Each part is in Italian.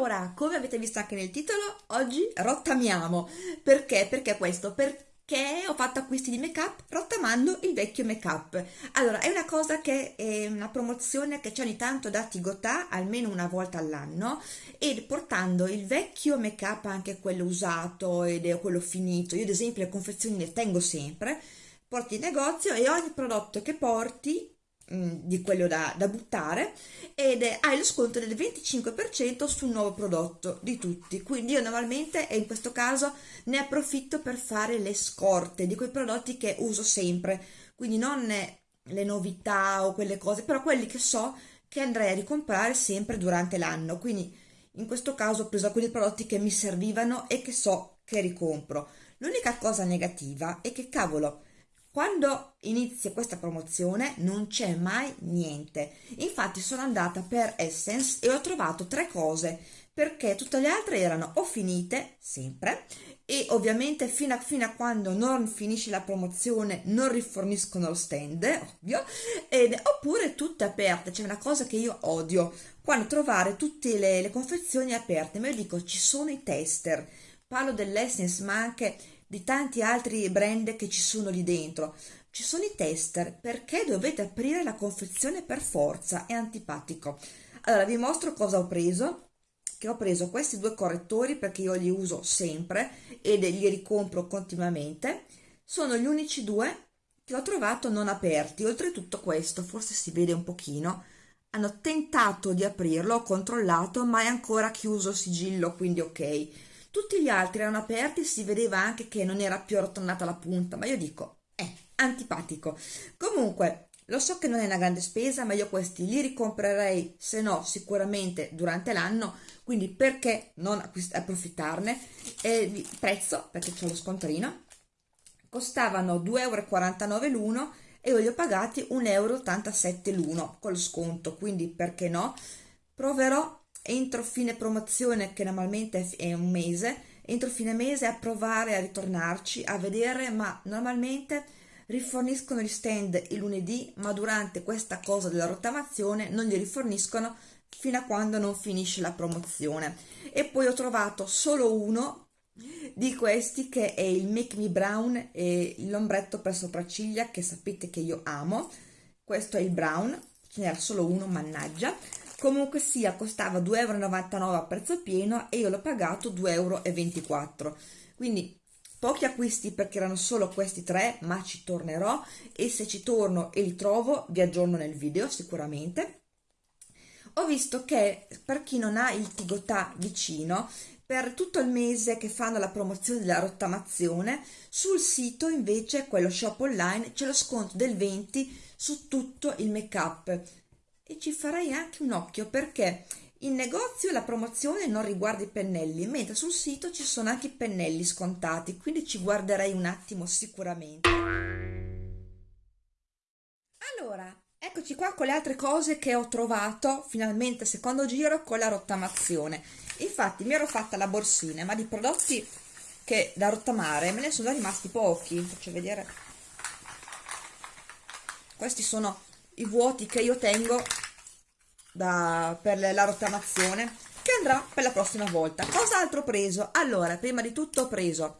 Allora, come avete visto anche nel titolo, oggi rottamiamo. Perché? Perché questo? Perché ho fatto acquisti di make up rottamando il vecchio make up. Allora, è una cosa che è una promozione che c'è ogni tanto da Tigotà, almeno una volta all'anno, e portando il vecchio make up, anche quello usato ed quello finito, io ad esempio le confezioni le tengo sempre, porti in negozio e ogni prodotto che porti Mm, di quello da, da buttare ed hai lo sconto del 25% sul nuovo prodotto di tutti. Quindi io normalmente e in questo caso ne approfitto per fare le scorte di quei prodotti che uso sempre. Quindi non le novità o quelle cose però quelli che so che andrei a ricomprare sempre durante l'anno. Quindi in questo caso ho preso alcuni prodotti che mi servivano e che so che ricompro. L'unica cosa negativa è che cavolo quando inizia questa promozione non c'è mai niente. Infatti sono andata per Essence e ho trovato tre cose perché tutte le altre erano o finite sempre e ovviamente fino a, fino a quando non finisce la promozione non riforniscono lo stand, ovvio, ed, oppure tutte aperte. C'è una cosa che io odio, quando trovare tutte le, le confezioni aperte, ma io dico ci sono i tester, parlo dell'Essence ma anche di tanti altri brand che ci sono lì dentro. Ci sono i tester, perché dovete aprire la confezione per forza? È antipatico. Allora vi mostro cosa ho preso che ho preso questi due correttori perché io li uso sempre ed li ricompro continuamente sono gli unici due che ho trovato non aperti oltretutto questo forse si vede un pochino hanno tentato di aprirlo ho controllato ma è ancora chiuso sigillo quindi ok tutti gli altri erano aperti si vedeva anche che non era più arrotondata la punta ma io dico eh antipatico. Comunque lo so che non è una grande spesa ma io questi li ricomprerei se no sicuramente durante l'anno quindi perché non approfittarne? E prezzo perché c'è lo scontrino costavano 2,49 euro l'uno e io li ho pagati 1,87 euro l'uno col sconto quindi perché no? Proverò entro fine promozione che normalmente è un mese entro fine mese a provare a ritornarci a vedere ma normalmente riforniscono gli stand il lunedì ma durante questa cosa della rottamazione non li riforniscono fino a quando non finisce la promozione. E poi ho trovato solo uno di questi che è il Make Me Brown e l'ombretto per sopracciglia che sapete che io amo. Questo è il brown ce n'era solo uno mannaggia comunque sia costava 2,99 euro a prezzo pieno e io l'ho pagato 2,24 euro quindi pochi acquisti perché erano solo questi tre ma ci tornerò e se ci torno e li trovo vi aggiorno nel video sicuramente. Ho visto che per chi non ha il Tigotà vicino per tutto il mese che fanno la promozione della rottamazione sul sito invece quello shop online c'è lo sconto del 20 su tutto il make up e ci farei anche un occhio perché in negozio la promozione non riguarda i pennelli, mentre sul sito ci sono anche i pennelli scontati, quindi ci guarderei un attimo sicuramente. Allora, eccoci qua con le altre cose che ho trovato finalmente secondo giro con la rottamazione. Infatti mi ero fatta la borsina, ma di prodotti che da rottamare me ne sono rimasti pochi. Faccio vedere. Questi sono i vuoti che io tengo da, per la rottamazione che andrà per la prossima volta. Cos'altro ho preso? allora prima di tutto ho preso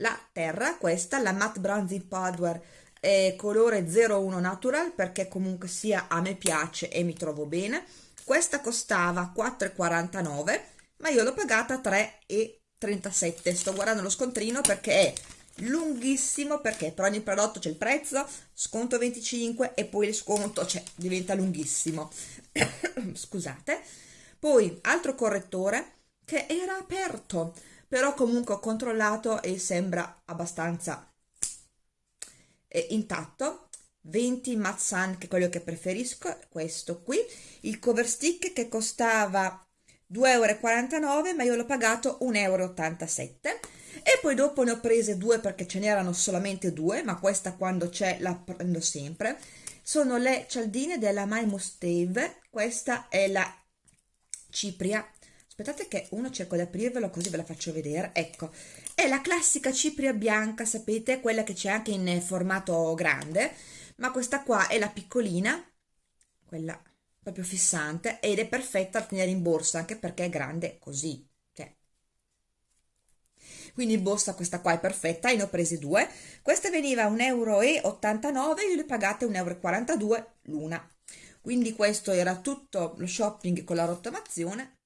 la terra questa la matte bronzing powder eh, colore 01 natural perché comunque sia a me piace e mi trovo bene. Questa costava 4,49 ma io l'ho pagata 3,37 sto guardando lo scontrino perché è lunghissimo perché per ogni prodotto c'è il prezzo, sconto 25 e poi il sconto cioè, diventa lunghissimo. Scusate. Poi altro correttore che era aperto, però comunque ho controllato e sembra abbastanza eh, intatto. 20 Matte Sun che è quello che preferisco, questo qui. Il cover stick che costava 2,49 euro ma io l'ho pagato 1,87 euro e poi dopo ne ho prese due perché ce n'erano solamente due ma questa quando c'è la prendo sempre. Sono le cialdine della My Mustave questa è la cipria. Aspettate che uno cerco di aprirvelo così ve la faccio vedere. Ecco è la classica cipria bianca sapete? Quella che c'è anche in formato grande ma questa qua è la piccolina quella proprio fissante ed è perfetta da tenere in borsa anche perché è grande così. Quindi in borsa questa qua è perfetta ne ho prese due. Questa veniva 1,89 euro io le pagate 1,42 euro l'una. Quindi questo era tutto lo shopping con la rottamazione.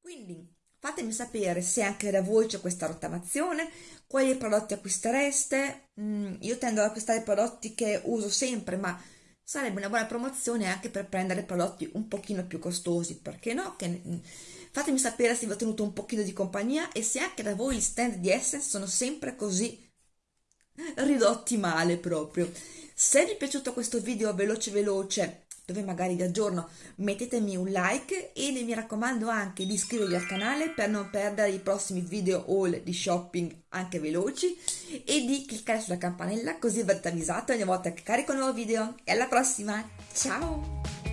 Quindi fatemi sapere se anche da voi c'è questa rottamazione quali prodotti acquistereste. Mm, io tendo ad acquistare prodotti che uso sempre ma sarebbe una buona promozione anche per prendere prodotti un pochino più costosi, perché no? Che, fatemi sapere se vi ho tenuto un pochino di compagnia e se anche da voi gli stand di Essence sono sempre così ridotti male proprio. Se vi è piaciuto questo video veloce veloce dove magari vi aggiorno, mettetemi un like e mi raccomando anche di iscrivervi al canale per non perdere i prossimi video haul di shopping anche veloci e di cliccare sulla campanella così verrete avvisati ogni volta che carico un nuovo video. E alla prossima, ciao!